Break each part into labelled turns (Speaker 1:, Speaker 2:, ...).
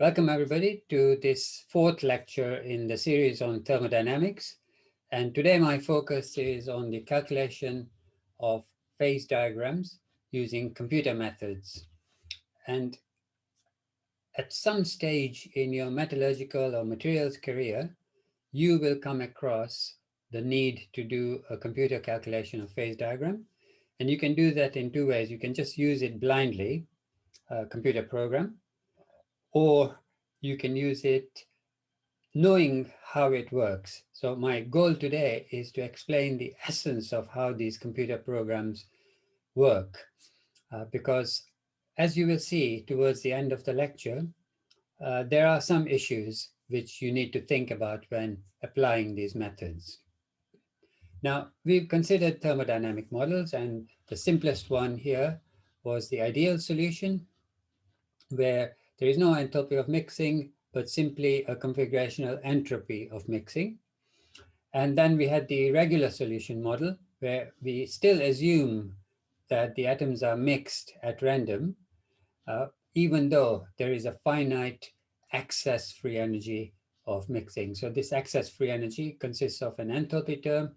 Speaker 1: Welcome everybody to this fourth lecture in the series on thermodynamics. And today my focus is on the calculation of phase diagrams using computer methods. And at some stage in your metallurgical or materials career, you will come across the need to do a computer calculation of phase diagram. And you can do that in two ways. You can just use it blindly, a computer program, or you can use it knowing how it works. So my goal today is to explain the essence of how these computer programs work. Uh, because as you will see towards the end of the lecture, uh, there are some issues which you need to think about when applying these methods. Now, we've considered thermodynamic models and the simplest one here was the ideal solution where there is no enthalpy of mixing, but simply a configurational entropy of mixing. And then we had the regular solution model where we still assume that the atoms are mixed at random, uh, even though there is a finite excess free energy of mixing. So this excess free energy consists of an enthalpy term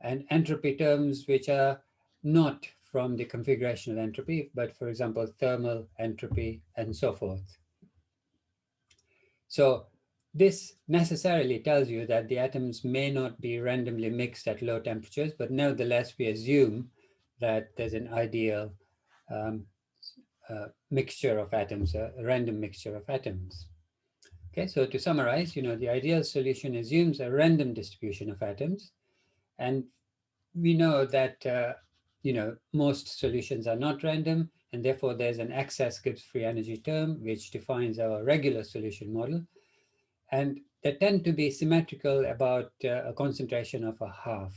Speaker 1: and entropy terms which are not from the configurational entropy, but for example, thermal entropy and so forth. So this necessarily tells you that the atoms may not be randomly mixed at low temperatures, but nevertheless, we assume that there's an ideal um, uh, mixture of atoms, a random mixture of atoms. Okay, so to summarize, you know, the ideal solution assumes a random distribution of atoms. And we know that, uh, you know, most solutions are not random, and therefore there's an excess Gibbs free energy term, which defines our regular solution model. And they tend to be symmetrical about uh, a concentration of a half.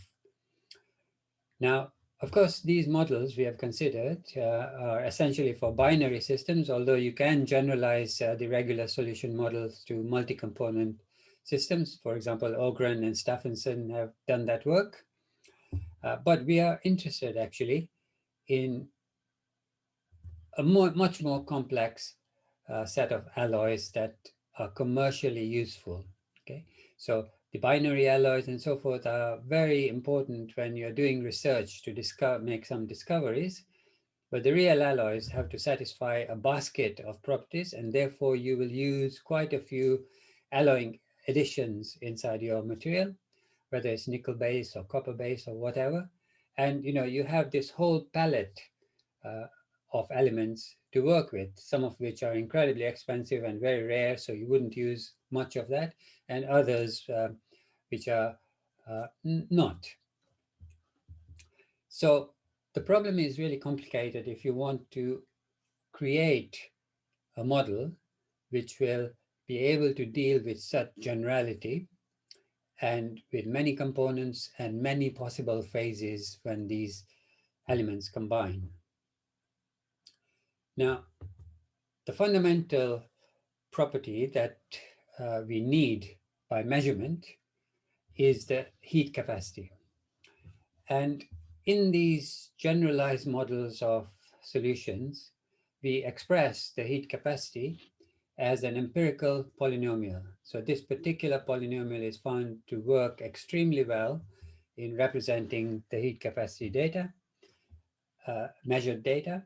Speaker 1: Now, of course, these models we have considered uh, are essentially for binary systems, although you can generalize uh, the regular solution models to multi-component systems. For example, Ogren and Stephenson have done that work. Uh, but we are interested actually in a more, much more complex uh, set of alloys that are commercially useful. Okay, so the binary alloys and so forth are very important when you're doing research to discover, make some discoveries. But the real alloys have to satisfy a basket of properties, and therefore you will use quite a few alloying additions inside your material, whether it's nickel base or copper base or whatever. And you know you have this whole palette uh, of elements to work with, some of which are incredibly expensive and very rare, so you wouldn't use much of that, and others uh, which are uh, not. So the problem is really complicated if you want to create a model which will be able to deal with such generality and with many components and many possible phases when these elements combine. Now, the fundamental property that uh, we need by measurement is the heat capacity. And in these generalized models of solutions, we express the heat capacity as an empirical polynomial. So this particular polynomial is found to work extremely well in representing the heat capacity data, uh, measured data,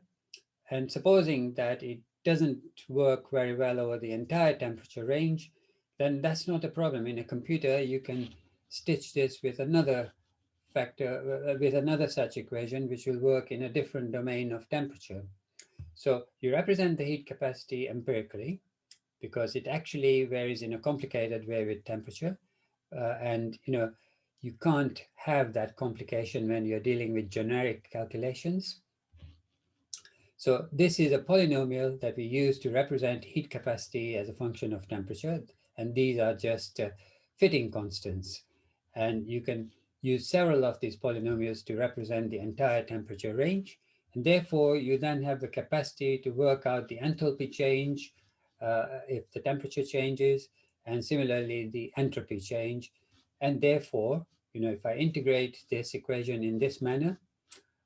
Speaker 1: and supposing that it doesn't work very well over the entire temperature range, then that's not a problem. In a computer, you can stitch this with another factor, uh, with another such equation, which will work in a different domain of temperature. So you represent the heat capacity empirically, because it actually varies in a complicated way with temperature. Uh, and, you know, you can't have that complication when you're dealing with generic calculations. So this is a polynomial that we use to represent heat capacity as a function of temperature. And these are just uh, fitting constants. And you can use several of these polynomials to represent the entire temperature range. And therefore, you then have the capacity to work out the enthalpy change if the temperature changes, and similarly the entropy change. And therefore, you know, if I integrate this equation in this manner,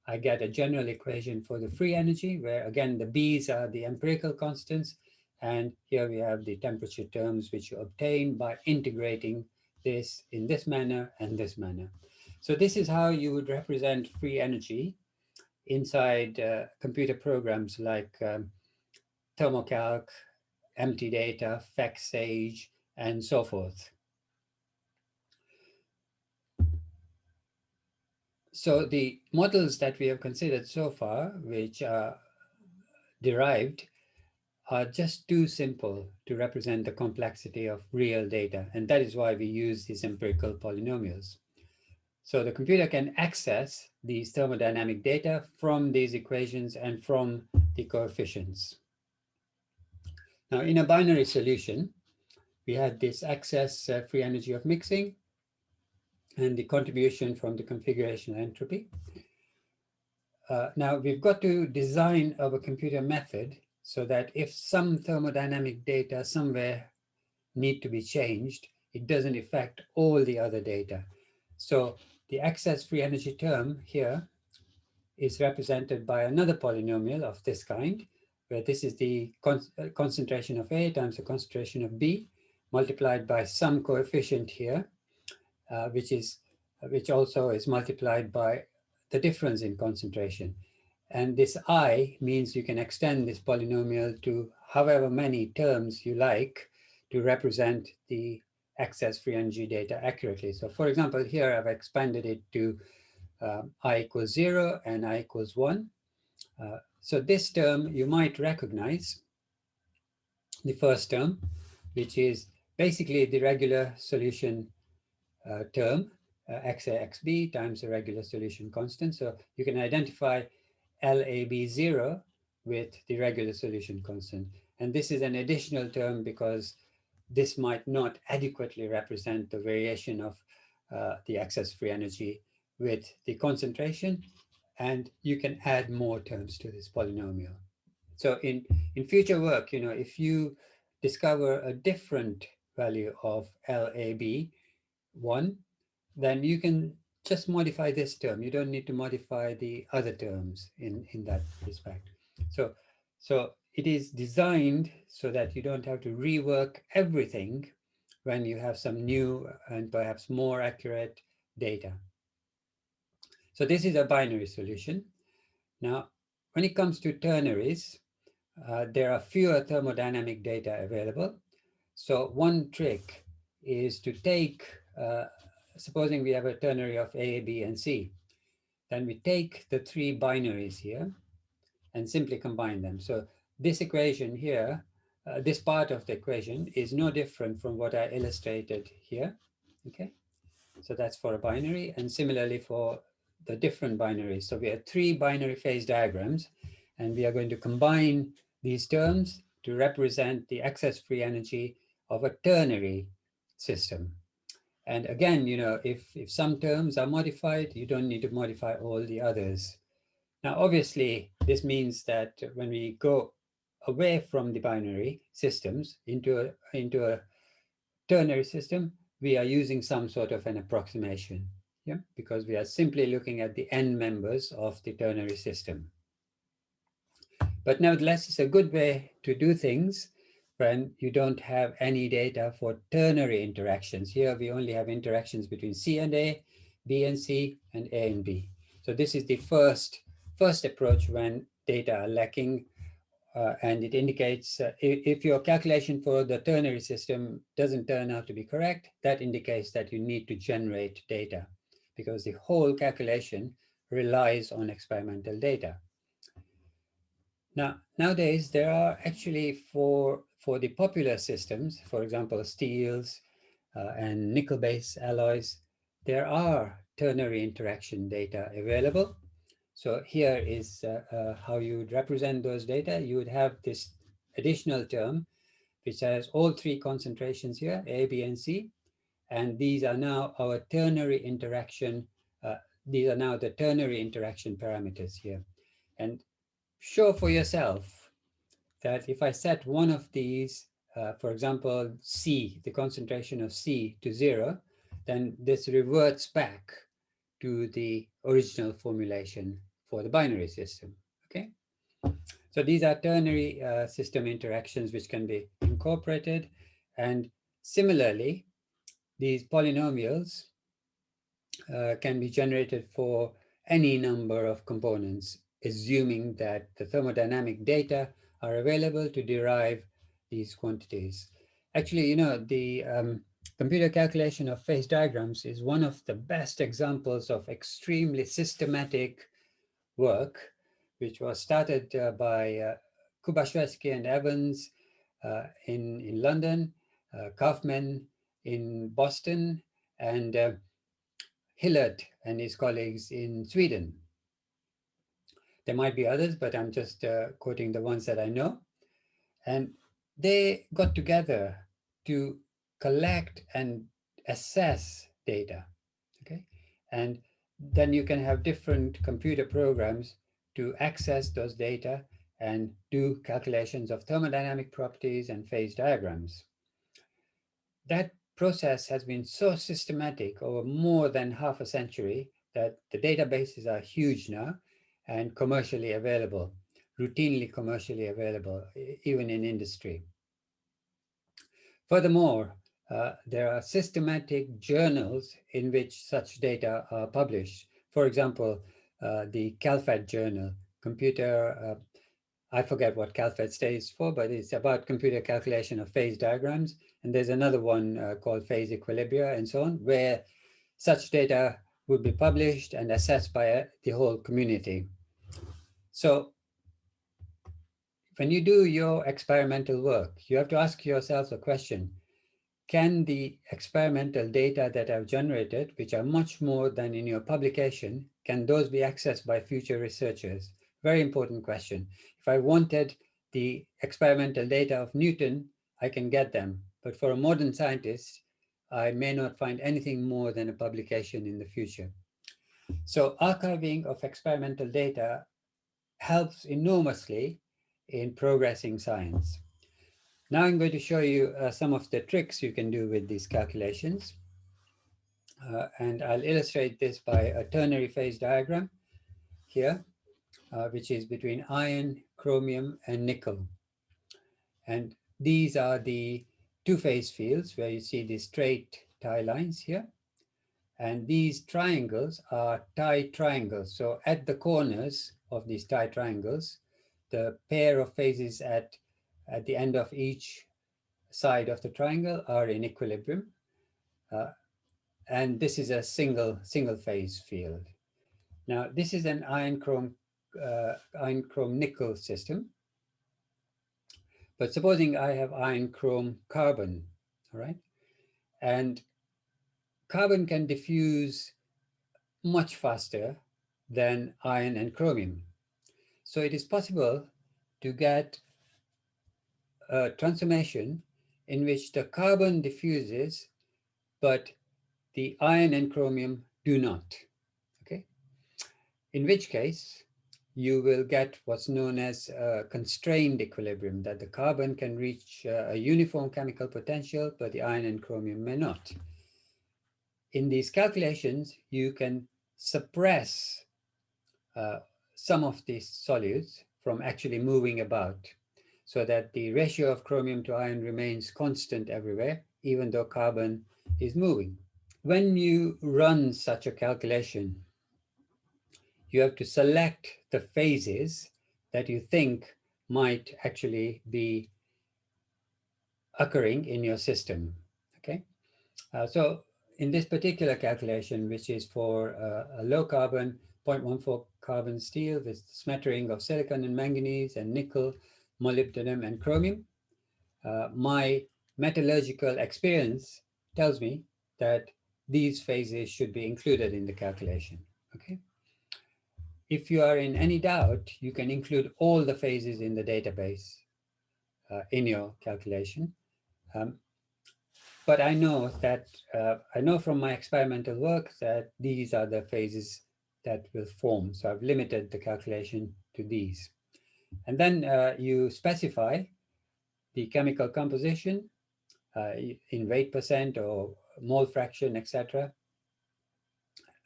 Speaker 1: I get a general equation for the free energy where again, the B's are the empirical constants And here we have the temperature terms which you obtain by integrating this in this manner and this manner. So this is how you would represent free energy inside uh, computer programs like um, Thermo-Calc, MTDATA, FactSage, and so forth. So the models that we have considered so far, which are derived, are just too simple to represent the complexity of real data. And that is why we use these empirical polynomials. So the computer can access these thermodynamic data from these equations and from the coefficients. Now in a binary solution, we had this excess uh, free energy of mixing and the contribution from the configuration entropy. Uh, now we've got to design our computer method so that if some thermodynamic data somewhere need to be changed, it doesn't affect all the other data. So the excess free energy term here is represented by another polynomial of this kind, where this is the con uh, concentration of A times the concentration of B multiplied by some coefficient here, uh, which is which also is multiplied by the difference in concentration. And this i means you can extend this polynomial to however many terms you like to represent the excess free energy data accurately. So for example, here I've expanded it to uh, i equals zero and i equals one. Uh, so this term you might recognize, the first term, which is basically the regular solution uh, term, uh, xa xb times the regular solution constant. So you can identify LAB0 with the regular solution constant. And this is an additional term because this might not adequately represent the variation of uh, the excess free energy with the concentration. And you can add more terms to this polynomial. So in, in future work, you know, if you discover a different value of LAB1, then you can just modify this term. You don't need to modify the other terms in, in that respect. So, so it is designed so that you don't have to rework everything when you have some new and perhaps more accurate data. So this is a binary solution. Now, when it comes to ternaries, uh, there are fewer thermodynamic data available. So one trick is to take, uh, supposing we have a ternary of A, B, and C, then we take the three binaries here and simply combine them. So this equation here, uh, this part of the equation is no different from what I illustrated here, okay? So that's for a binary and similarly for the different binaries. So we have three binary phase diagrams and we are going to combine these terms to represent the excess free energy of a ternary system. And again, you know, if, if some terms are modified, you don't need to modify all the others. Now, obviously, this means that when we go away from the binary systems into a, into a ternary system, we are using some sort of an approximation, yeah, because we are simply looking at the end members of the ternary system. But nevertheless, it's a good way to do things when you don't have any data for ternary interactions. Here we only have interactions between C and A, B and C, and A and B. So this is the first, first approach when data are lacking uh, and it indicates uh, if, if, your calculation for the ternary system doesn't turn out to be correct, that indicates that you need to generate data because the whole calculation relies on experimental data. Now, nowadays, there are actually for, for the popular systems, for example, steels uh, and nickel-based alloys, there are ternary interaction data available. So here is uh, uh, how you would represent those data. You would have this additional term, which has all three concentrations here, A, B, and C. And these are now our ternary interaction. Uh, these are now the ternary interaction parameters here. And show for yourself that if I set one of these, uh, for example, C, the concentration of C to zero, then this reverts back to the original formulation for the binary system, okay? So these are ternary uh, system interactions which can be incorporated. And similarly, these polynomials uh, can be generated for any number of components, assuming that the thermodynamic data are available to derive these quantities. Actually, you know, the um, computer calculation of phase diagrams is one of the best examples of extremely systematic work, which was started uh, by uh, Kubaschewski and Evans uh, in, in London, uh, Kaufman in Boston, and uh, Hillert and his colleagues in Sweden. There might be others, but I'm just uh, quoting the ones that I know. And they got together to collect and assess data, okay? And then you can have different computer programs to access those data and do calculations of thermodynamic properties and phase diagrams. That process has been so systematic over more than half a century that the databases are huge now and commercially available, routinely commercially available, even in industry. Furthermore, uh, there are systematic journals in which such data are published. For example, uh, the CALPHAD journal, computer, uh, I forget what CALPHAD stands for, but it's about computer calculation of phase diagrams. And there's another one uh, called phase equilibria and so on, where such data would be published and assessed by uh, the whole community. So when you do your experimental work, you have to ask yourself the question, can the experimental data that I've generated, which are much more than in your publication, can those be accessed by future researchers? Very important question. If I wanted the experimental data of Newton, I can get them. But for a modern scientist, I may not find anything more than a publication in the future. So archiving of experimental data helps enormously in progressing science. Now I'm going to show you uh, some of the tricks you can do with these calculations. Uh, and I'll illustrate this by a ternary phase diagram here, uh, which is between iron, chromium, and nickel. And these are the two-phase fields where you see the straight tie lines here. And these triangles are tie triangles. So at the corners of these tie triangles, the pair of phases at at the end of each side of the triangle are in equilibrium. Uh, and this is a single single phase field. Now, this is an iron chrome uh, iron chrome nickel system. But supposing I have iron chrome carbon, all right? And carbon can diffuse much faster than iron and chromium. So it is possible to get a transformation in which the carbon diffuses, but the iron and chromium do not, okay? In which case, you will get what's known as a constrained equilibrium, that the carbon can reach a uniform chemical potential, but the iron and chromium may not. In these calculations, you can suppress uh, some of these solutes from actually moving about so that the ratio of chromium to iron remains constant everywhere, even though carbon is moving. When you run such a calculation, you have to select the phases that you think might actually be occurring in your system, okay? Uh, so in this particular calculation, which is for uh, a low carbon 0.14 carbon steel with smattering of silicon and manganese and nickel, molybdenum, and chromium. Uh, my metallurgical experience tells me that these phases should be included in the calculation, okay? If you are in any doubt, you can include all the phases in the database uh, in your calculation. Um, but I know that, uh, I know from my experimental work that these are the phases that will form. So I've limited the calculation to these. And then uh, you specify the chemical composition uh, in weight percent or mole fraction, etc.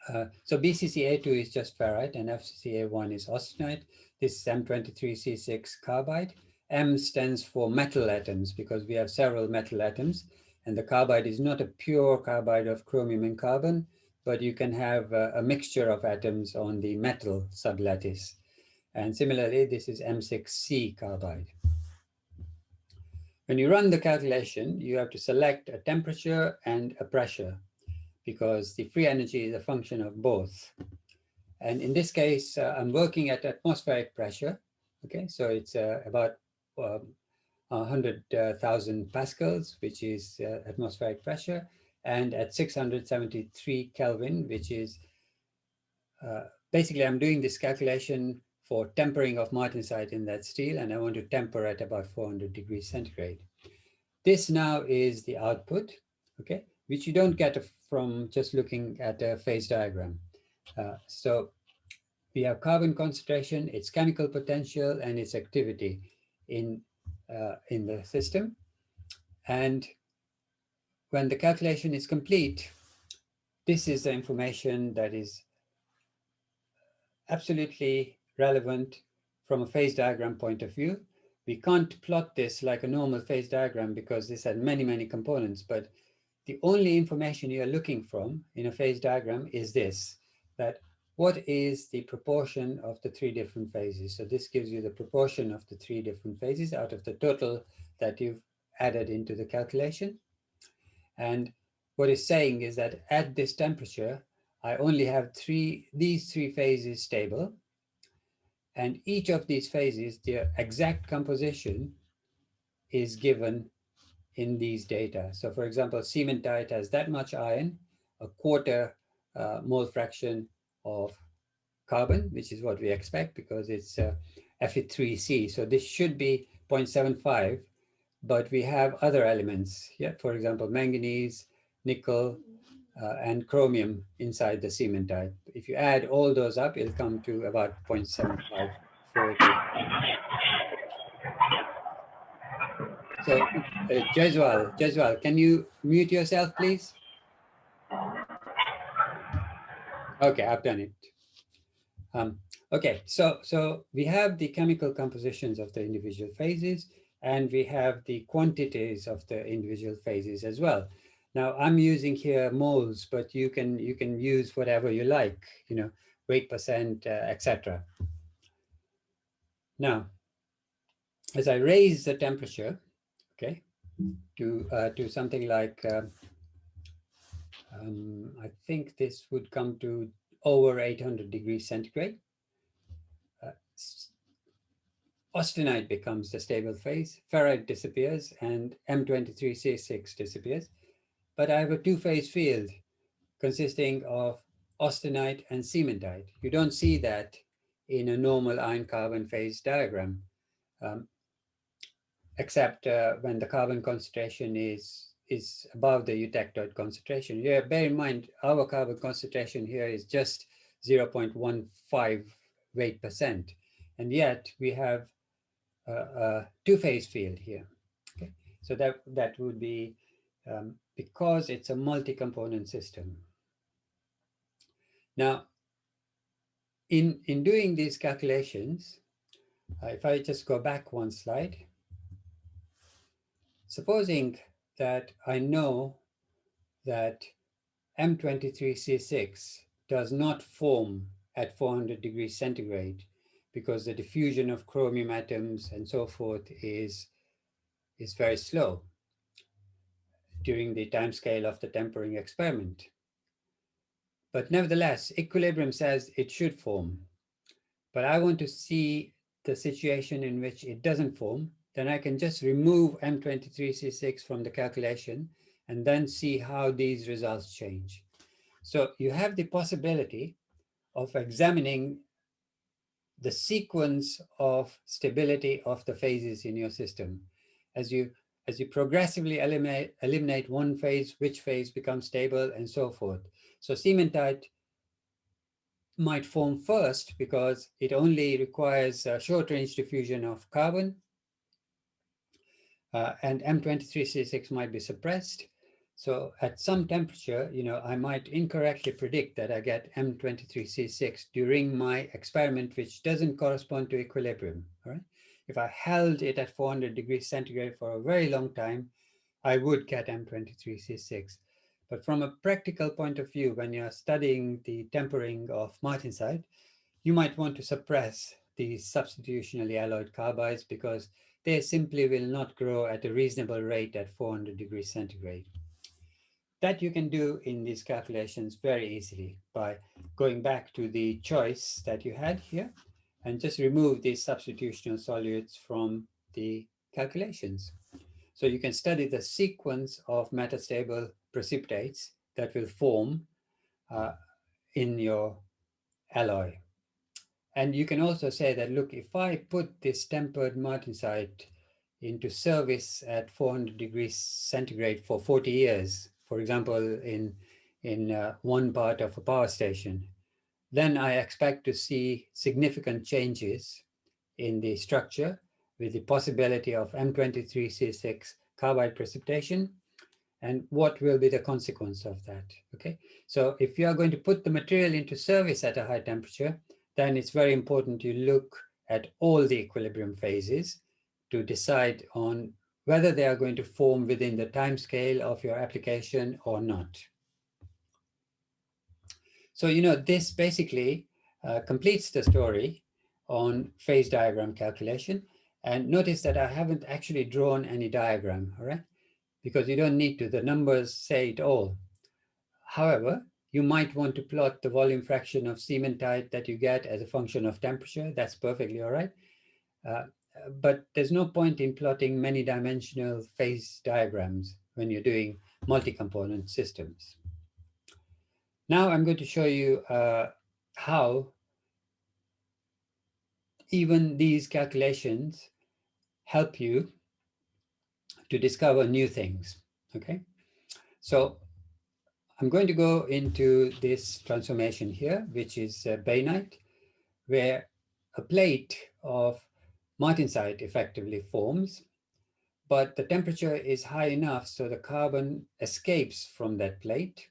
Speaker 1: Uh, so BCCA2 is just ferrite and FCCA1 is austenite. This is M23C6 carbide. M stands for metal atoms because we have several metal atoms and the carbide is not a pure carbide of chromium and carbon, but you can have a, a mixture of atoms on the metal sublattice. And similarly, this is M6C carbide. When you run the calculation, you have to select a temperature and a pressure because the free energy is a function of both. And in this case, uh, I'm working at atmospheric pressure. Okay, so it's uh, about um, 100,000 pascals, which is uh, atmospheric pressure, and at 673 Kelvin, which is uh, basically I'm doing this calculation for tempering of martensite in that steel, and I want to temper at about 400 degrees centigrade. This now is the output, okay, which you don't get from just looking at a phase diagram. Uh, so we have carbon concentration, its chemical potential, and its activity in, uh, in the system. And when the calculation is complete, this is the information that is absolutely relevant from a phase diagram point of view. We can't plot this like a normal phase diagram because this had many, many components, but the only information you're looking from in a phase diagram is this, that what is the proportion of the three different phases? So this gives you the proportion of the three different phases out of the total that you've added into the calculation. And what it's saying is that at this temperature, I only have three, these three phases stable. And each of these phases, their exact composition is given in these data. So for example, cementite has that much iron, a quarter uh, mole fraction of carbon, which is what we expect because it's uh, Fe3C. So this should be 0.75, but we have other elements. Yeah, for example, manganese, nickel, uh, and chromium inside the cementite. If you add all those up, it'll come to about 0.75. So, uh, Jeswal, can you mute yourself, please? Okay, I've done it. Um, okay, so so we have the chemical compositions of the individual phases, and we have the quantities of the individual phases as well. Now I'm using here moles, but you can you can use whatever you like, you know, weight percent, uh, etc. Now, as I raise the temperature, okay, to uh, to something like uh, um, I think this would come to over 800 degrees centigrade. Uh, austenite becomes the stable phase, ferrite disappears, and M23C6 disappears. But I have a two-phase field consisting of austenite and cementite. You don't see that in a normal iron-carbon phase diagram, um, except uh, when the carbon concentration is is above the eutectoid concentration. Yeah, bear in mind, our carbon concentration here is just 0.15 weight percent. And yet we have a, a two-phase field here. Okay, so that, that would be um, because it's a multi-component system. Now, in, in doing these calculations, uh, if I just go back one slide, supposing that I know that M23C6 does not form at 400 degrees centigrade because the diffusion of chromium atoms and so forth is, is very slow during the time scale of the tempering experiment. But nevertheless, equilibrium says it should form. But I want to see the situation in which it doesn't form then I can just remove M23C6 from the calculation and then see how these results change. So you have the possibility of examining the sequence of stability of the phases in your system. As you, as you progressively eliminate, eliminate one phase, which phase becomes stable and so forth. So cementite might form first because it only requires a short range diffusion of carbon uh, and M23C6 might be suppressed. So at some temperature, you know, I might incorrectly predict that I get M23C6 during my experiment, which doesn't correspond to equilibrium, all right? If I held it at 400 degrees centigrade for a very long time, I would get M23C6. But from a practical point of view, when you're studying the tempering of martensite, you might want to suppress the substitutionally alloyed carbides because they simply will not grow at a reasonable rate at 400 degrees centigrade. That you can do in these calculations very easily by going back to the choice that you had here and just remove these substitutional solutes from the calculations. So you can study the sequence of metastable precipitates that will form uh, in your alloy. And you can also say that, look, if I put this tempered martensite into service at 400 degrees centigrade for 40 years, for example, in, in uh, one part of a power station, then I expect to see significant changes in the structure with the possibility of M23C6 carbide precipitation and what will be the consequence of that, okay? So if you are going to put the material into service at a high temperature, then it's very important to look at all the equilibrium phases to decide on whether they are going to form within the time scale of your application or not. So, you know, this basically uh, completes the story on phase diagram calculation. And notice that I haven't actually drawn any diagram, all right? Because you don't need to, the numbers say it all. However, you might want to plot the volume fraction of cementite that you get as a function of temperature. That's perfectly all right. Uh, but there's no point in plotting many dimensional phase diagrams when you're doing multi-component systems. Now I'm going to show you uh, how even these calculations help you to discover new things, okay? So I'm going to go into this transformation here, which is uh, bainite, where a plate of martensite effectively forms, but the temperature is high enough so the carbon escapes from that plate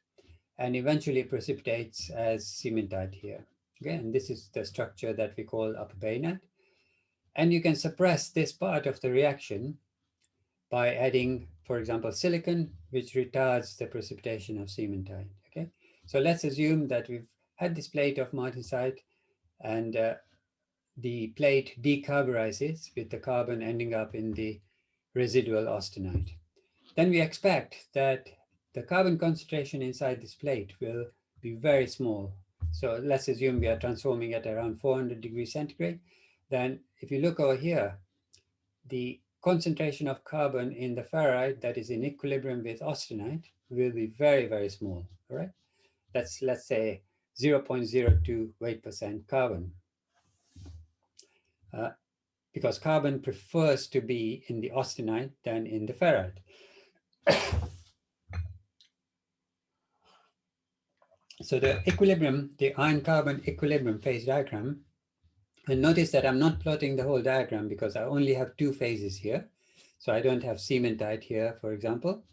Speaker 1: and eventually precipitates as cementite here. And this is the structure that we call upper bainite. And you can suppress this part of the reaction by adding, for example, silicon, which retards the precipitation of cementite. Okay, so let's assume that we've had this plate of martensite and uh, the plate decarburizes with the carbon ending up in the residual austenite. Then we expect that the carbon concentration inside this plate will be very small. So let's assume we are transforming at around 400 degrees centigrade. Then if you look over here, the concentration of carbon in the ferrite that is in equilibrium with austenite will be very, very small, all right? That's, let's say, 0.02 weight percent carbon uh, because carbon prefers to be in the austenite than in the ferrite. so the equilibrium, the iron-carbon equilibrium phase diagram, and notice that I'm not plotting the whole diagram because I only have two phases here. So I don't have cementite here, for example.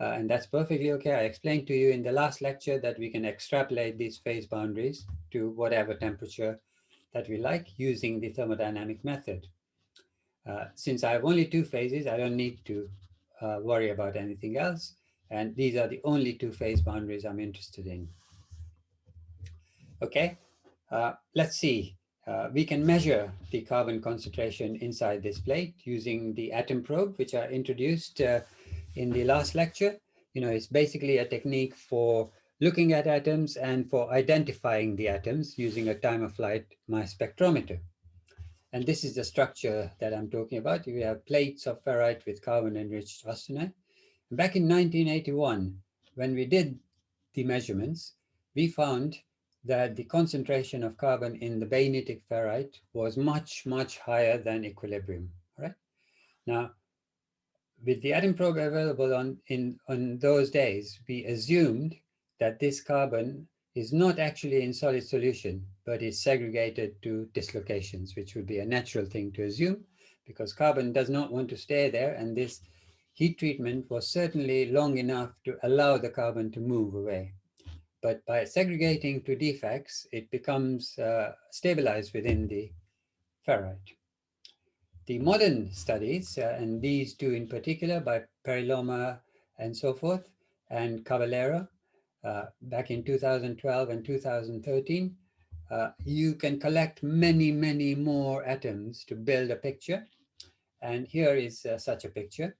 Speaker 1: Uh, and that's perfectly okay. I explained to you in the last lecture that we can extrapolate these phase boundaries to whatever temperature that we like using the thermodynamic method. Uh, since I have only two phases, I don't need to uh, worry about anything else. And these are the only two phase boundaries I'm interested in. Okay, uh, let's see. Uh, we can measure the carbon concentration inside this plate using the atom probe, which I introduced uh, in the last lecture. You know, it's basically a technique for looking at atoms and for identifying the atoms using a time-of-flight mass spectrometer. And this is the structure that I'm talking about. You have plates of ferrite with carbon-enriched austenite. Back in 1981, when we did the measurements, we found that the concentration of carbon in the bainitic ferrite was much, much higher than equilibrium, right? Now, with the atom probe available on, in, on those days, we assumed that this carbon is not actually in solid solution, but is segregated to dislocations, which would be a natural thing to assume because carbon does not want to stay there. And this heat treatment was certainly long enough to allow the carbon to move away. But by segregating to defects, it becomes uh, stabilized within the ferrite. The modern studies, uh, and these two in particular by Pereloma and so forth, and Caballero, uh, back in 2012 and 2013, uh, you can collect many, many more atoms to build a picture. And here is uh, such a picture.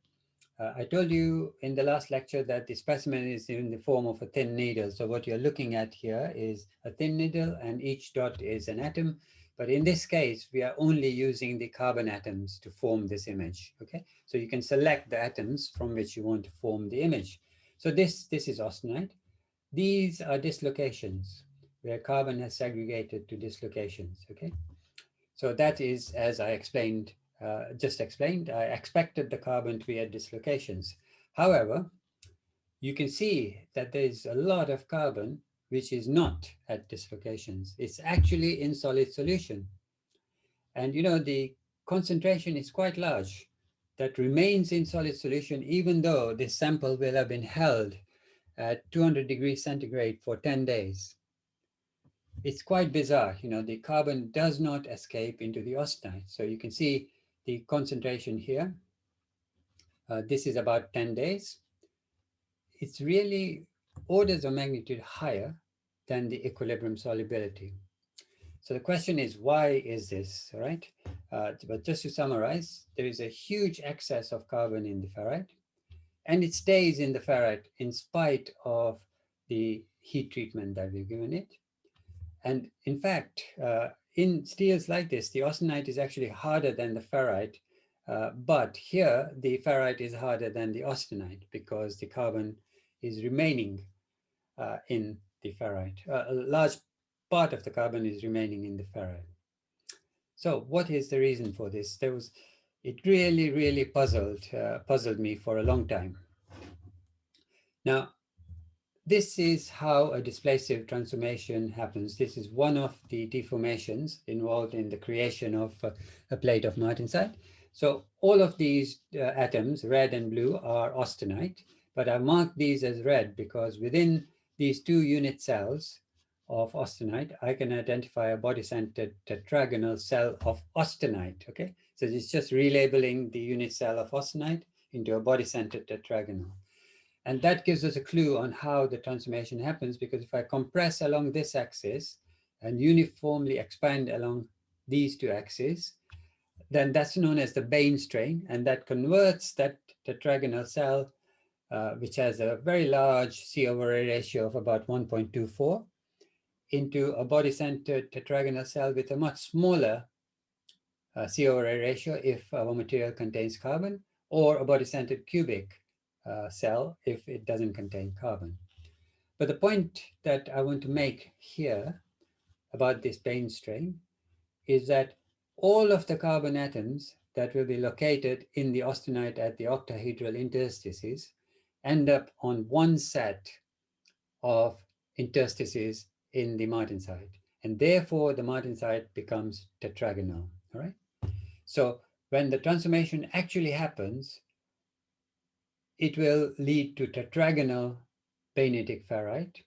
Speaker 1: Uh, I told you in the last lecture that the specimen is in the form of a thin needle. So what you're looking at here is a thin needle and each dot is an atom. But in this case, we are only using the carbon atoms to form this image, okay? So you can select the atoms from which you want to form the image. So this, this is austenite. These are dislocations where carbon has segregated to dislocations, okay? So that is, as I explained, uh, just explained, I expected the carbon to be at dislocations. However, you can see that there's a lot of carbon which is not at dislocations. It's actually in solid solution. And you know, the concentration is quite large that remains in solid solution, even though this sample will have been held at 200 degrees centigrade for 10 days. It's quite bizarre, you know, the carbon does not escape into the austenite. So you can see the concentration here. Uh, this is about 10 days. It's really orders of magnitude higher than the equilibrium solubility. So the question is, why is this, right? Uh, but just to summarize, there is a huge excess of carbon in the ferrite, and it stays in the ferrite in spite of the heat treatment that we've given it. And in fact, uh, in steels like this, the austenite is actually harder than the ferrite, uh, but here the ferrite is harder than the austenite because the carbon is remaining uh, in the ferrite. Uh, a large part of the carbon is remaining in the ferrite. So what is the reason for this? There was, it really, really puzzled, uh, puzzled me for a long time. Now, this is how a displacive transformation happens. This is one of the deformations involved in the creation of uh, a plate of martensite. So all of these uh, atoms, red and blue, are austenite, but I marked these as red because within these two unit cells of austenite, I can identify a body-centered tetragonal cell of austenite, okay? So it's just relabeling the unit cell of austenite into a body-centered tetragonal. And that gives us a clue on how the transformation happens, because if I compress along this axis and uniformly expand along these two axes, then that's known as the Bain strain, and that converts that tetragonal cell uh, which has a very large C over A ratio of about 1.24, into a body-centered tetragonal cell with a much smaller uh, C over A ratio if our material contains carbon, or a body-centered cubic uh, cell if it doesn't contain carbon. But the point that I want to make here about this Bain strain is that all of the carbon atoms that will be located in the austenite at the octahedral interstices end up on one set of interstices in the martensite. And therefore, the martensite becomes tetragonal, all right? So when the transformation actually happens, it will lead to tetragonal bainitic ferrite,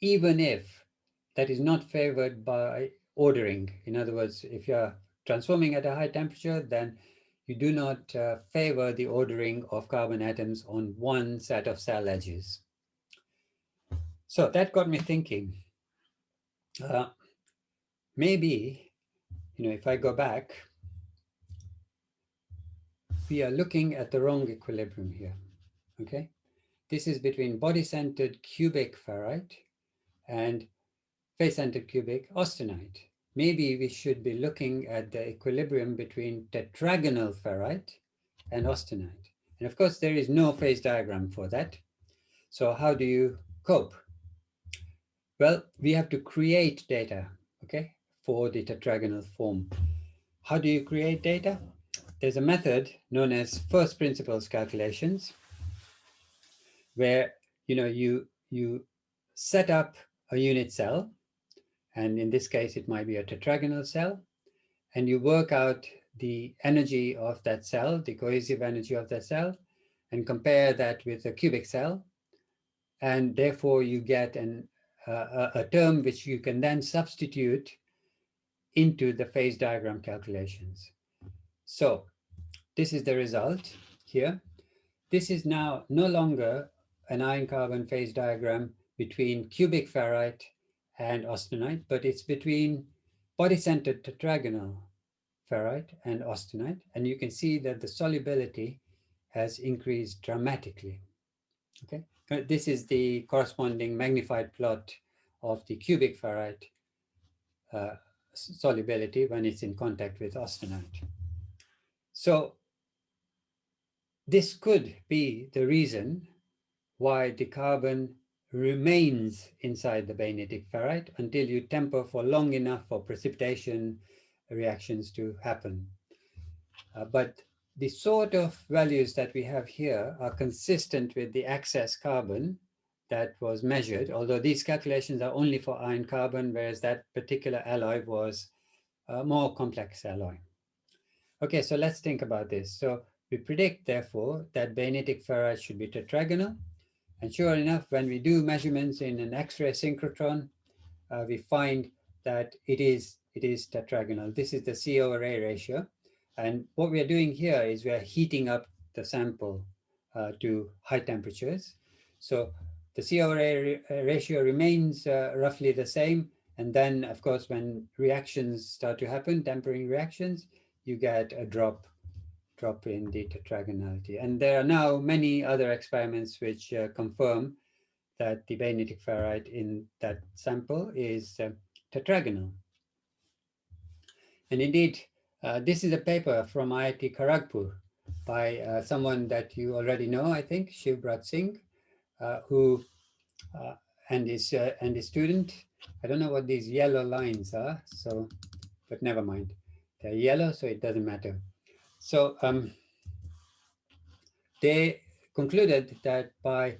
Speaker 1: even if that is not favored by ordering. In other words, if you're transforming at a high temperature, then you do not uh, favor the ordering of carbon atoms on one set of cell edges. So that got me thinking, uh, maybe, you know, if I go back, we are looking at the wrong equilibrium here, okay? This is between body-centered cubic ferrite and face-centered cubic austenite maybe we should be looking at the equilibrium between tetragonal ferrite and austenite. And of course, there is no phase diagram for that. So how do you cope? Well, we have to create data, okay, for the tetragonal form. How do you create data? There's a method known as first principles calculations, where you know you you set up a unit cell and in this case, it might be a tetragonal cell. And you work out the energy of that cell, the cohesive energy of that cell, and compare that with a cubic cell. And therefore you get an, uh, a term which you can then substitute into the phase diagram calculations. So this is the result here. This is now no longer an iron carbon phase diagram between cubic ferrite and austenite, but it's between body-centered tetragonal ferrite and austenite. And you can see that the solubility has increased dramatically. Okay, this is the corresponding magnified plot of the cubic ferrite uh, solubility when it's in contact with austenite. So this could be the reason why the carbon remains inside the bainitic ferrite until you temper for long enough for precipitation reactions to happen. Uh, but the sort of values that we have here are consistent with the excess carbon that was measured, although these calculations are only for iron carbon, whereas that particular alloy was a more complex alloy. Okay, so let's think about this. So we predict, therefore, that bainitic ferrite should be tetragonal. And sure enough, when we do measurements in an X-ray synchrotron, uh, we find that it is, it is tetragonal. This is the C over A ratio. And what we are doing here is we are heating up the sample uh, to high temperatures. So the C over A ratio remains uh, roughly the same. And then, of course, when reactions start to happen, tempering reactions, you get a drop drop in the tetragonality. And there are now many other experiments which uh, confirm that the bainitic ferrite in that sample is uh, tetragonal. And indeed, uh, this is a paper from IIT Kharagpur by uh, someone that you already know, I think, Shivbrat Singh, uh, who uh, and his and his student. I don't know what these yellow lines are, so but never mind. They're yellow, so it doesn't matter. So um, they concluded that by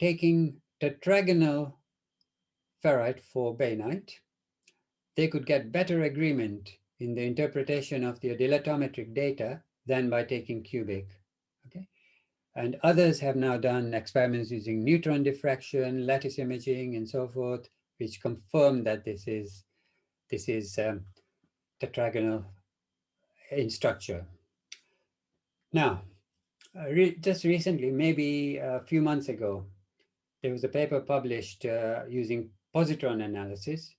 Speaker 1: taking tetragonal ferrite for bainite, they could get better agreement in the interpretation of the dilatometric data than by taking cubic. Okay, and others have now done experiments using neutron diffraction, lattice imaging, and so forth, which confirm that this is this is um, tetragonal in structure. Now, uh, re just recently, maybe a few months ago, there was a paper published uh, using positron analysis,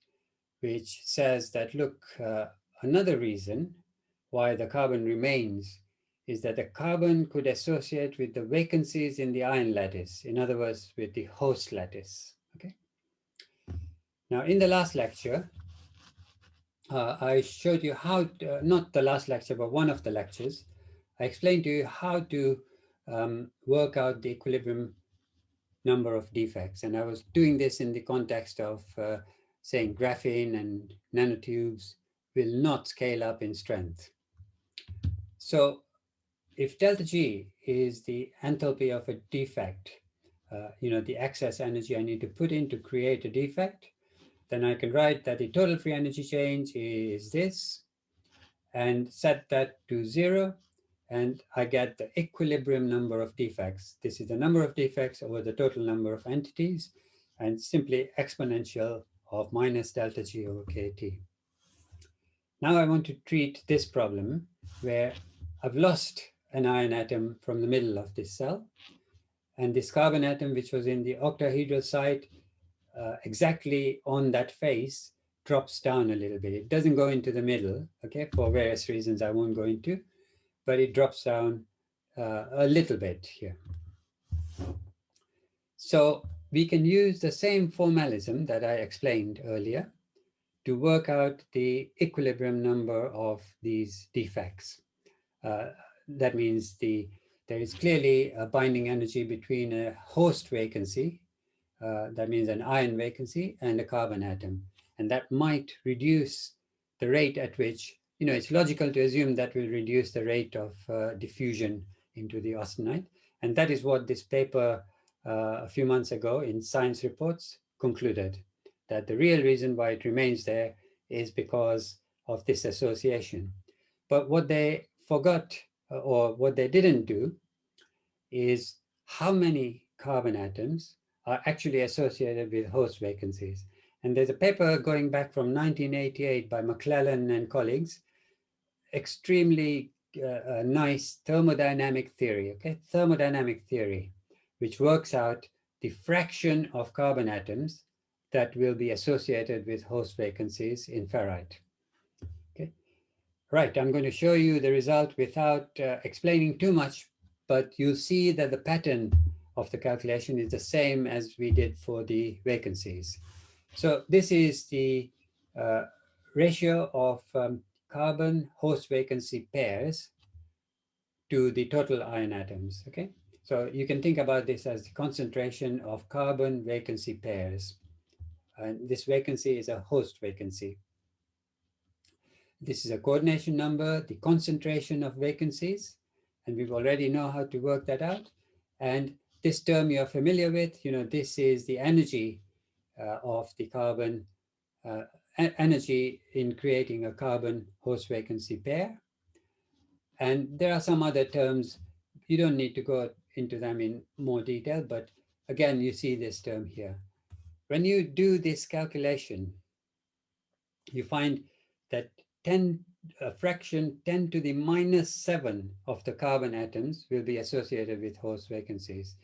Speaker 1: which says that, look, uh, Another reason why the carbon remains is that the carbon could associate with the vacancies in the iron lattice, in other words, with the host lattice. Okay. Now, in the last lecture, uh, I showed you how, to, uh, not the last lecture, but one of the lectures, I explained to you how to um, work out the equilibrium number of defects. And I was doing this in the context of uh, saying graphene and nanotubes will not scale up in strength. So if delta G is the enthalpy of a defect, uh, you know, the excess energy I need to put in to create a defect, then I can write that the total free energy change is this and set that to zero and I get the equilibrium number of defects. This is the number of defects over the total number of entities and simply exponential of minus delta G over KT. Now I want to treat this problem where I've lost an iron atom from the middle of this cell. And this carbon atom, which was in the octahedral site, uh, exactly on that face, drops down a little bit. It doesn't go into the middle, okay, for various reasons I won't go into, but it drops down uh, a little bit here. So we can use the same formalism that I explained earlier to work out the equilibrium number of these defects. Uh, that means the there is clearly a binding energy between a host vacancy, uh, that means an iron vacancy, and a carbon atom. And that might reduce the rate at which, you know, it's logical to assume that will reduce the rate of uh, diffusion into the austenite. And that is what this paper uh, a few months ago in Science Reports concluded that the real reason why it remains there is because of this association. But what they forgot uh, or what they didn't do is how many carbon atoms are actually associated with host vacancies. And there's a paper going back from 1988 by McLellan and colleagues, extremely uh, nice thermodynamic theory, okay? Thermodynamic theory, which works out the fraction of carbon atoms that will be associated with host vacancies in ferrite. Okay, right, I'm going to show you the result without uh, explaining too much, but you'll see that the pattern of the calculation is the same as we did for the vacancies. So this is the uh, ratio of um, carbon host vacancy pairs to the total iron atoms, okay? So you can think about this as the concentration of carbon vacancy pairs. And this vacancy is a host vacancy. This is a coordination number, the concentration of vacancies, and we've already know how to work that out. And this term you're familiar with, you know, this is the energy uh, of the carbon, uh, energy in creating a carbon host vacancy pair. And there are some other terms, you don't need to go into them in more detail, but again, you see this term here. When you do this calculation, you find that 10 a fraction 10 to the minus 7 of the carbon atoms will be associated with host vacancies.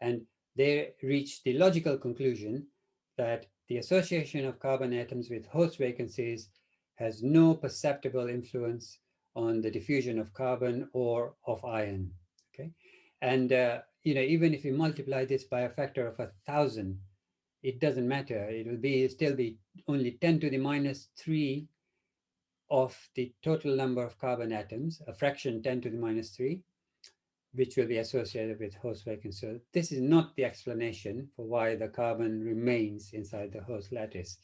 Speaker 1: And they reach the logical conclusion that the association of carbon atoms with host vacancies has no perceptible influence on the diffusion of carbon or of iron. Okay, and uh, you know even if you multiply this by a factor of a thousand, it doesn't matter. It will be still be only 10 to the minus three of the total number of carbon atoms, a fraction 10 to the minus three, which will be associated with host vacancy. So this is not the explanation for why the carbon remains inside the host lattice.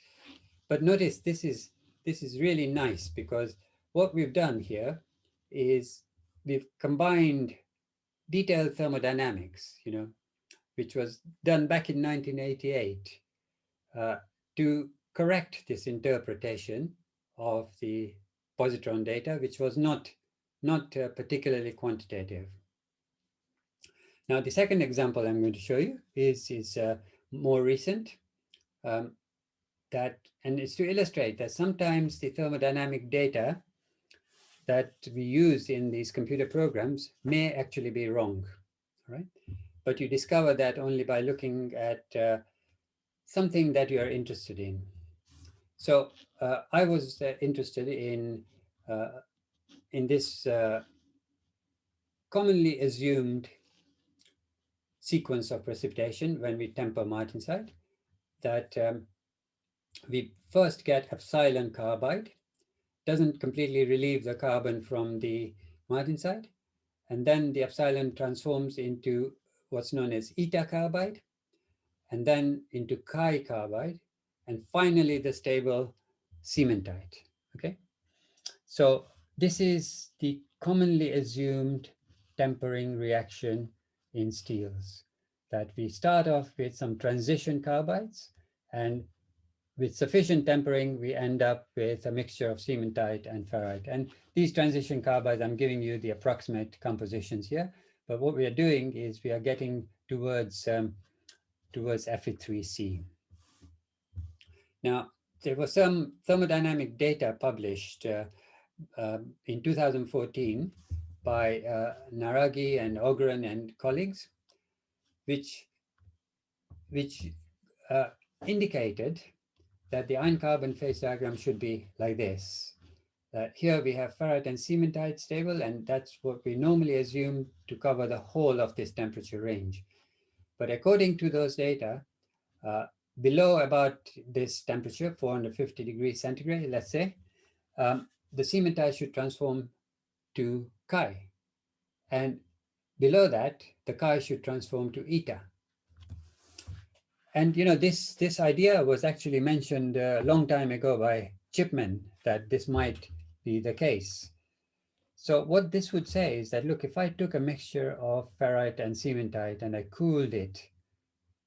Speaker 1: But notice this is this is really nice because what we've done here is we've combined detailed thermodynamics, you know, which was done back in 1988 uh, to correct this interpretation of the positron data, which was not, not uh, particularly quantitative. Now, the second example I'm going to show you is, is uh, more recent. Um, that, and it's to illustrate that sometimes the thermodynamic data that we use in these computer programs may actually be wrong, right? But you discover that only by looking at uh, something that you are interested in. So uh, I was uh, interested in uh, in this uh, commonly assumed sequence of precipitation when we temper martensite that um, we first get epsilon carbide doesn't completely relieve the carbon from the martensite. And then the epsilon transforms into what's known as eta carbide, and then into chi carbide, and finally the stable cementite, okay? So this is the commonly assumed tempering reaction in steels, that we start off with some transition carbides, and with sufficient tempering, we end up with a mixture of cementite and ferrite. And these transition carbides, I'm giving you the approximate compositions here. But what we are doing is we are getting towards, um, towards Fe3C. Now, there was some thermodynamic data published uh, uh, in 2014 by uh, Naraghi and Ågren and colleagues, which, which uh, indicated that the iron carbon phase diagram should be like this. Uh, here we have ferrite and cementite stable, and that's what we normally assume to cover the whole of this temperature range. But according to those data, uh, below about this temperature, 450 degrees centigrade, let's say, um, the cementite should transform to chi. And below that, the chi should transform to eta. And you know, this this idea was actually mentioned a long time ago by Chipman that this might be the case. So what this would say is that, look, if I took a mixture of ferrite and cementite and I cooled it,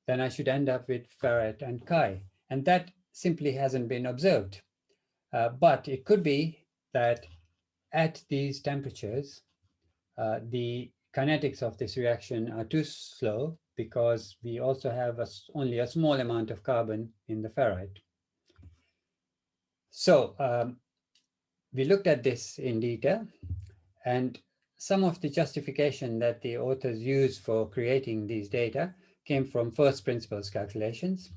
Speaker 1: then I should end up with ferrite and chi. And that simply hasn't been observed. Uh, but it could be that at these temperatures, uh, the kinetics of this reaction are too slow because we also have a, only a small amount of carbon in the ferrite. So um, we looked at this in detail and some of the justification that the authors used for creating these data came from first principles calculations.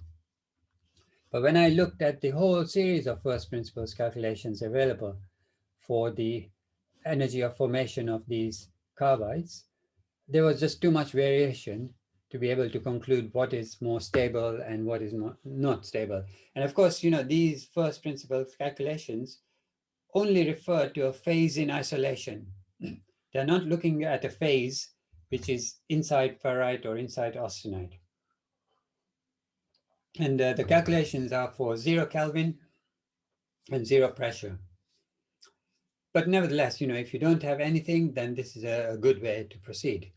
Speaker 1: But when I looked at the whole series of first principles calculations available for the energy of formation of these carbides, there was just too much variation to be able to conclude what is more stable and what is not, not stable. And of course, you know, these first principles calculations only refer to a phase in isolation. They're not looking at a phase which is inside ferrite or inside austenite. And uh, the calculations are for zero Kelvin and zero pressure. But nevertheless, you know, if you don't have anything, then this is a, good way to proceed.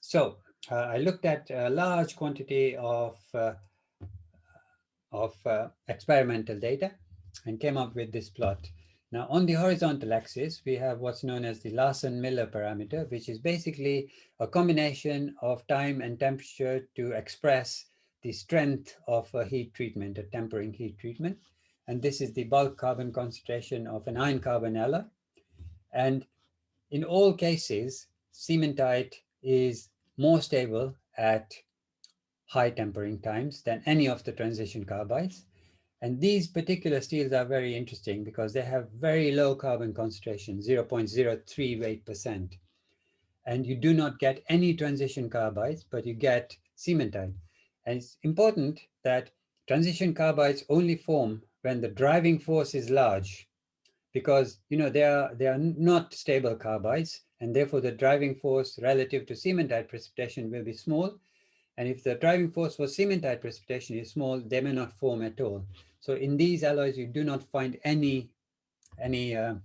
Speaker 1: So uh, I looked at a large quantity of, uh, of uh, experimental data and came up with this plot. Now on the horizontal axis, we have what's known as the Larson-Miller parameter, which is basically a combination of time and temperature to express the strength of a heat treatment, a tempering heat treatment. And this is the bulk carbon concentration of an iron carbon alloy. And in all cases, cementite is more stable at high tempering times than any of the transition carbides. And these particular steels are very interesting because they have very low carbon concentration, 0.038%. And you do not get any transition carbides, but you get cementite. And it's important that transition carbides only form when the driving force is large because you know they are they are not stable carbides and therefore the driving force relative to cementite precipitation will be small. And if the driving force for cementite precipitation is small, they may not form at all. So in these alloys, you do not find any, any uh,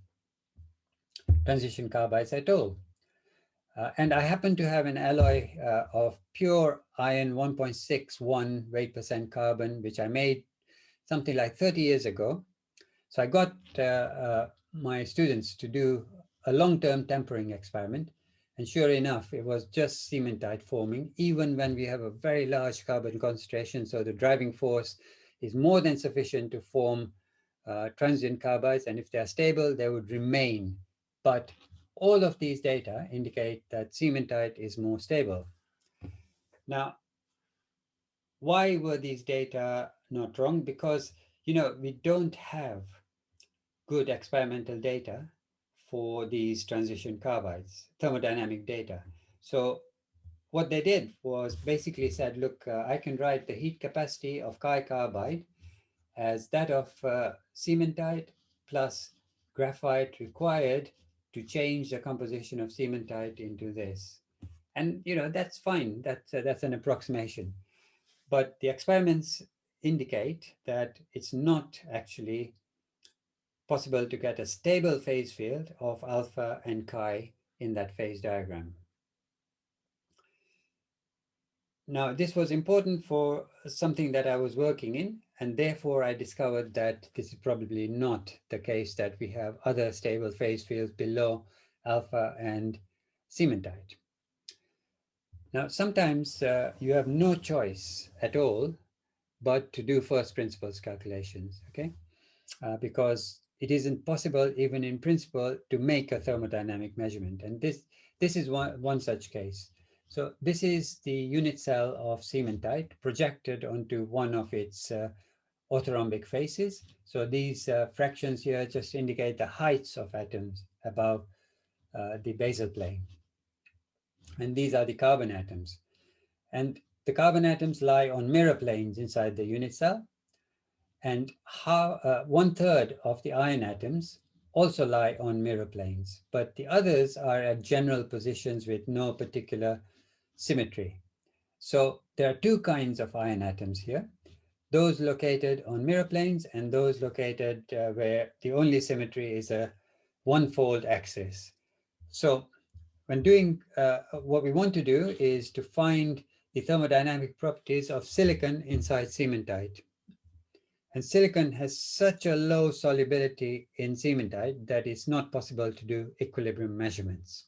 Speaker 1: transition carbides at all. Uh, and I happen to have an alloy uh, of pure iron 1.61 weight percent carbon, which I made something like 30 years ago. So I got uh, uh, my students to do a long-term tempering experiment. And sure enough, it was just cementite forming, even when we have a very large carbon concentration. So the driving force is more than sufficient to form uh, transient carbides. And if they're stable, they would remain. But all of these data indicate that cementite is more stable. Now, why were these data not wrong? Because, you know, we don't have good experimental data for these transition carbides, thermodynamic data. So what they did was basically said, look, uh, I can write the heat capacity of chi carbide as that of uh, cementite plus graphite required to change the composition of cementite into this. And, you know, that's fine. That's, uh, that's an approximation. But the experiments indicate that it's not actually possible to get a stable phase field of alpha and chi in that phase diagram. Now, this was important for something that I was working in, and therefore I discovered that this is probably not the case that we have other stable phase fields below alpha and cementite. Now, sometimes uh, you have no choice at all but to do first principles calculations, okay? Uh, because it isn't possible even in principle to make a thermodynamic measurement. And this, this is one, one such case. So this is the unit cell of cementite projected onto one of its uh, orthorhombic faces. So these uh, fractions here just indicate the heights of atoms above uh, the basal plane. And these are the carbon atoms. And the carbon atoms lie on mirror planes inside the unit cell. And how, uh, one third of the iron atoms also lie on mirror planes, but the others are at general positions with no particular symmetry. So there are two kinds of iron atoms here, those located on mirror planes and those located uh, where the only symmetry is a one-fold axis. So when doing uh, what we want to do is to find the thermodynamic properties of silicon inside cementite. And silicon has such a low solubility in cementite that it's not possible to do equilibrium measurements.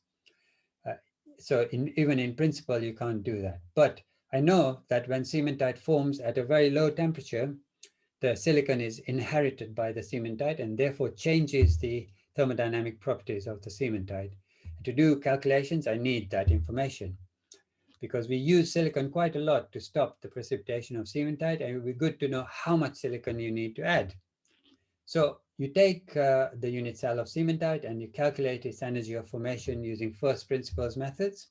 Speaker 1: Uh, so in, even in principle, you can't do that. But I know that when cementite forms at a very low temperature, the silicon is inherited by the cementite and therefore changes the thermodynamic properties of the cementite. And to do calculations, I need that information because we use silicon quite a lot to stop the precipitation of cementite and it would be good to know how much silicon you need to add. So you take uh, the unit cell of cementite and you calculate its energy of formation using first principles methods.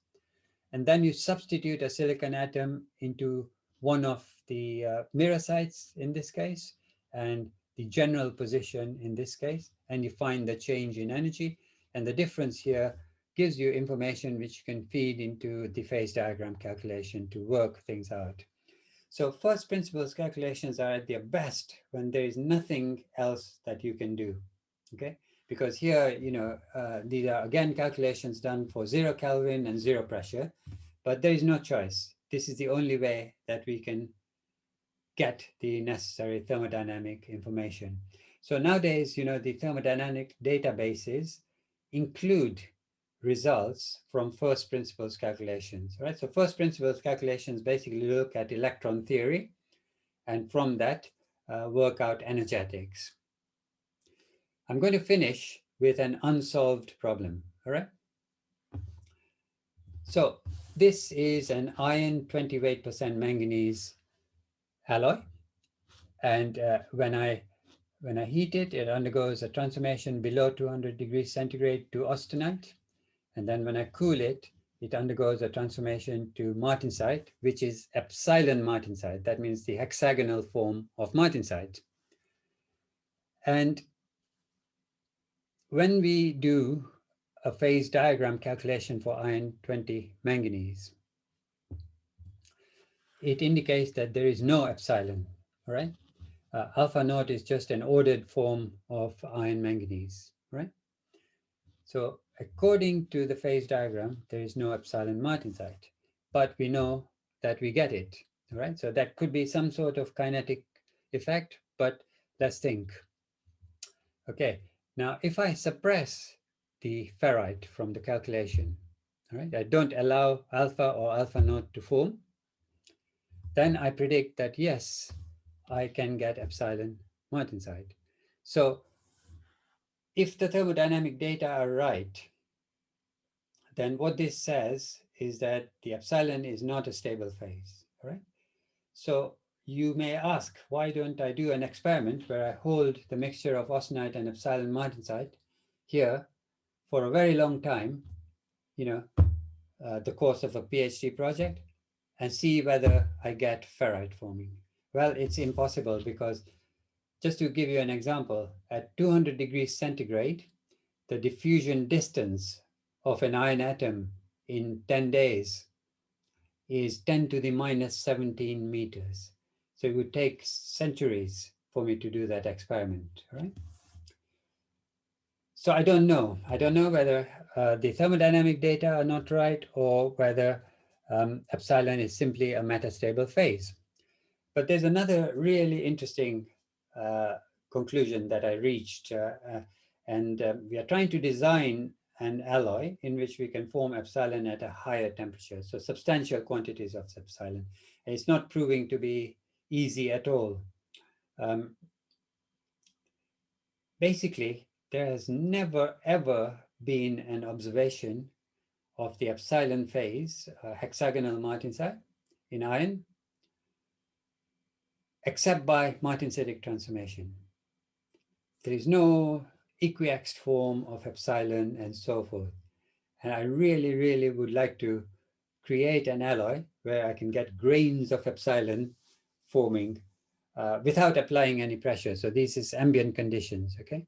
Speaker 1: And then you substitute a silicon atom into one of the uh, mirror sites in this case, and the general position in this case, and you find the change in energy. And the difference here gives you information which you can feed into the phase diagram calculation to work things out. So first principles calculations are at their best when there is nothing else that you can do, okay? Because here, you know, uh, these are again calculations done for zero Kelvin and zero pressure, but there is no choice. This is the only way that we can get the necessary thermodynamic information. So nowadays, you know, the thermodynamic databases include results from first principles calculations, right? So first principles calculations basically look at electron theory, and from that uh, work out energetics. I'm going to finish with an unsolved problem, all right? So this is an iron 28% manganese alloy. And uh, when I when I heat it, it undergoes a transformation below 200 degrees centigrade to austenite. And then when I cool it, it undergoes a transformation to martensite, which is epsilon martensite. That means the hexagonal form of martensite. And when we do a phase diagram calculation for iron 20 manganese, it indicates that there is no epsilon, all right? Uh, alpha naught is just an ordered form of iron manganese, right? So according to the phase diagram, there is no epsilon martensite, but we know that we get it, right? So that could be some sort of kinetic effect, but let's think. Okay, now if I suppress the ferrite from the calculation, all right, I don't allow alpha or alpha naught to form, then I predict that yes, I can get epsilon martensite. So if the thermodynamic data are right, then what this says is that the epsilon is not a stable phase, right? So you may ask, why don't I do an experiment where I hold the mixture of austenite and epsilon martensite here for a very long time, you know, uh, the course of a PhD project, and see whether I get ferrite forming. Well, it's impossible because just to give you an example, at 200 degrees centigrade, the diffusion distance of an iron atom in 10 days is 10 to the minus 17 meters. So it would take centuries for me to do that experiment, right? So I don't know. I don't know whether uh, the thermodynamic data are not right or whether um, epsilon is simply a metastable phase. But there's another really interesting uh, conclusion that I reached, uh, uh, and uh, we are trying to design an alloy in which we can form epsilon at a higher temperature, so substantial quantities of epsilon. It's not proving to be easy at all. Um, basically, there has never, ever been an observation of the epsilon phase, uh, hexagonal martensite in iron, except by martensitic transformation. There is no equiaxed form of epsilon and so forth. And I really, really would like to create an alloy where I can get grains of epsilon forming uh, without applying any pressure. So this is ambient conditions, okay?